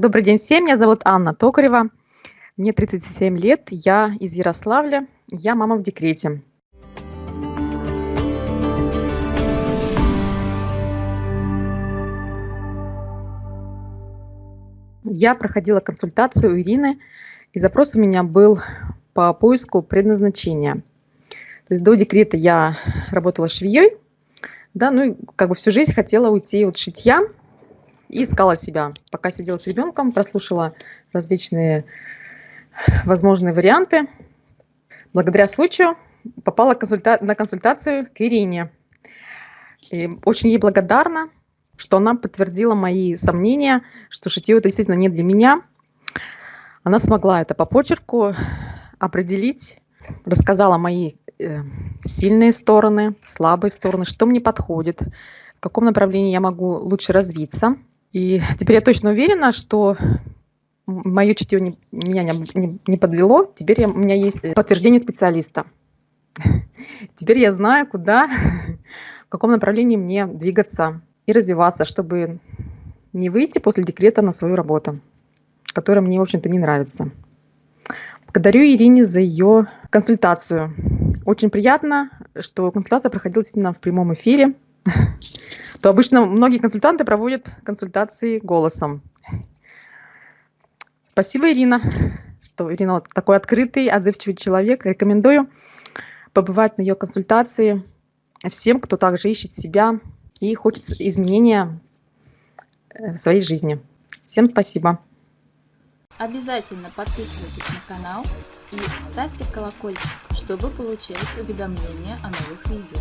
Добрый день всем, меня зовут Анна Токарева, мне 37 лет, я из Ярославля, я мама в декрете. Я проходила консультацию у Ирины, и запрос у меня был по поиску предназначения. То есть до декрета я работала швеей, да, ну и как бы всю жизнь хотела уйти от шитья и искала себя. Пока сидела с ребенком, прослушала различные возможные варианты. Благодаря случаю попала консульта на консультацию к Ирине. И очень ей благодарна, что она подтвердила мои сомнения, что шитье это действительно не для меня. Она смогла это по почерку определить, рассказала мои э, сильные стороны, слабые стороны, что мне подходит, в каком направлении я могу лучше развиться. И теперь я точно уверена, что мое чутье не, меня не, не, не подвело. Теперь я, у меня есть подтверждение специалиста. Теперь я знаю, куда, в каком направлении мне двигаться и развиваться, чтобы не выйти после декрета на свою работу, которая мне, в общем-то, не нравится. Благодарю Ирине за ее консультацию. Очень приятно, что консультация проходила действительно в прямом эфире. То обычно многие консультанты проводят консультации голосом. Спасибо, Ирина, что Ирина вот такой открытый, отзывчивый человек. Рекомендую побывать на ее консультации всем, кто также ищет себя и хочет изменения э, в своей жизни. Всем спасибо. Обязательно подписывайтесь на канал и ставьте колокольчик, чтобы получать уведомления о новых видео.